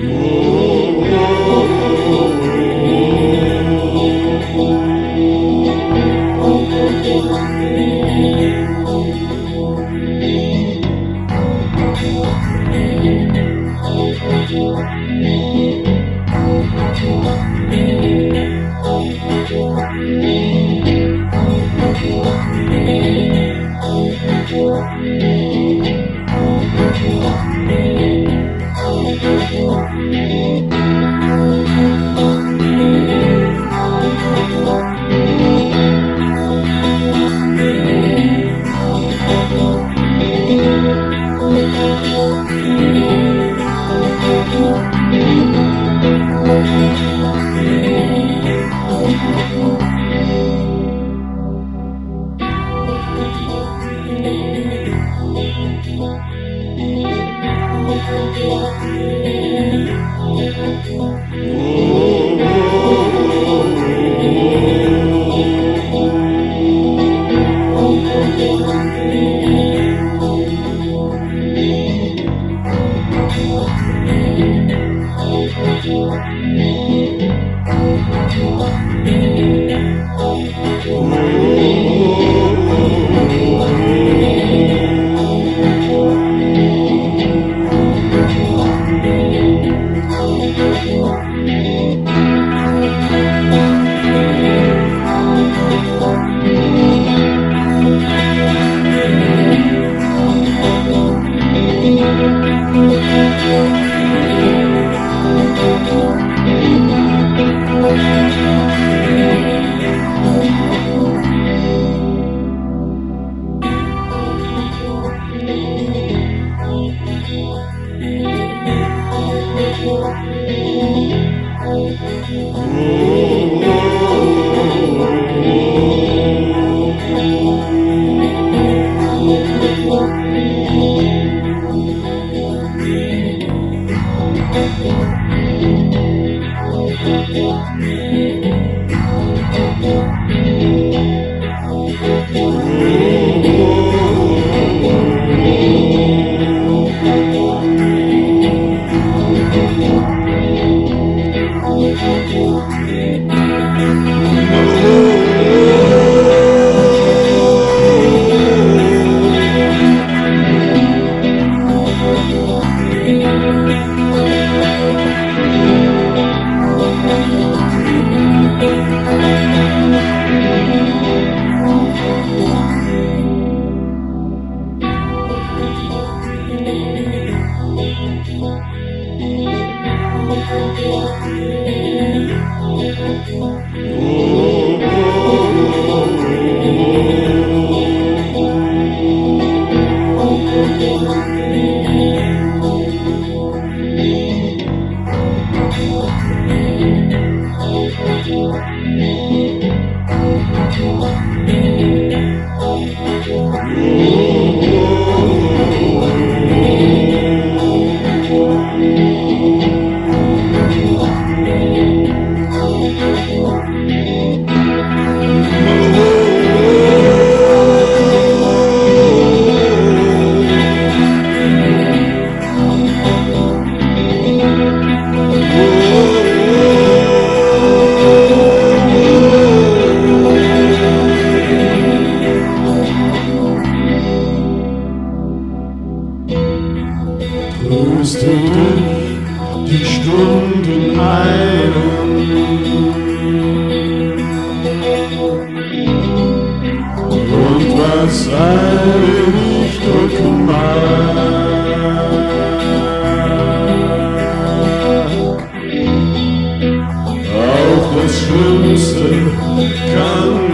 Oh die Stunden eilen. Und was einem nicht drücken mag, auch das Schlimmste kann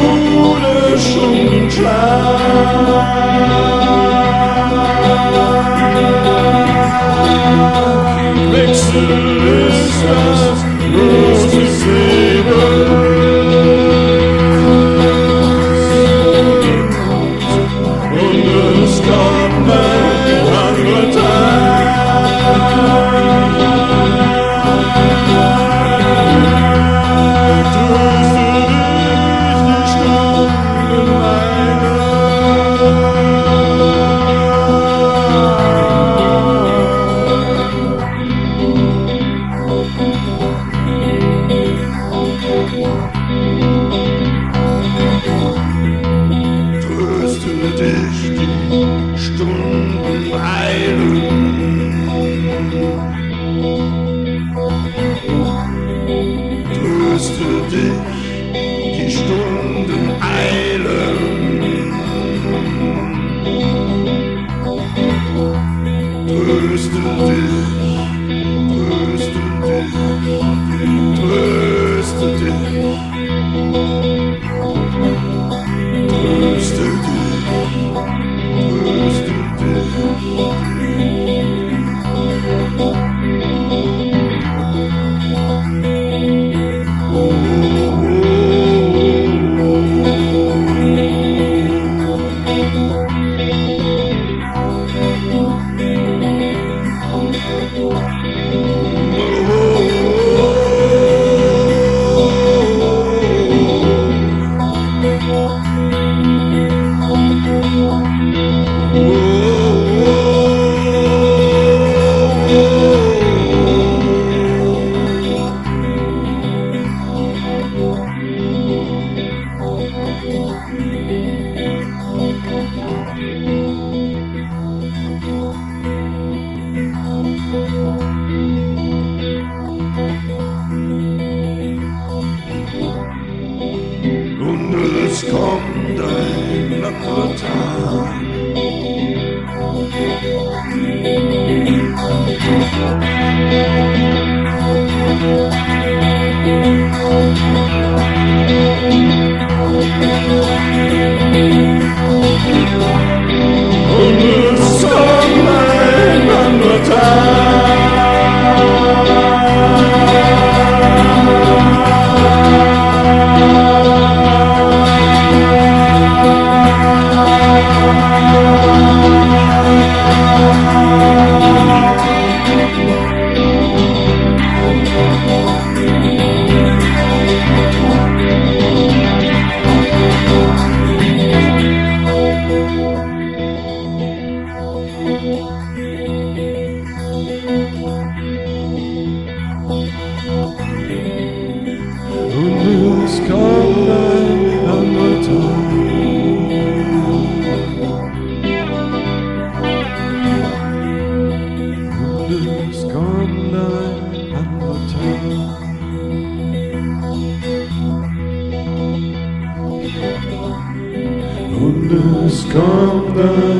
Schulischen Tag. Wechsel ist das. Beeilung. Tröste dich, die Stunden eilen. Tröste dich. nasconde la quota. Thank come the